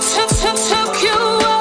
took you away.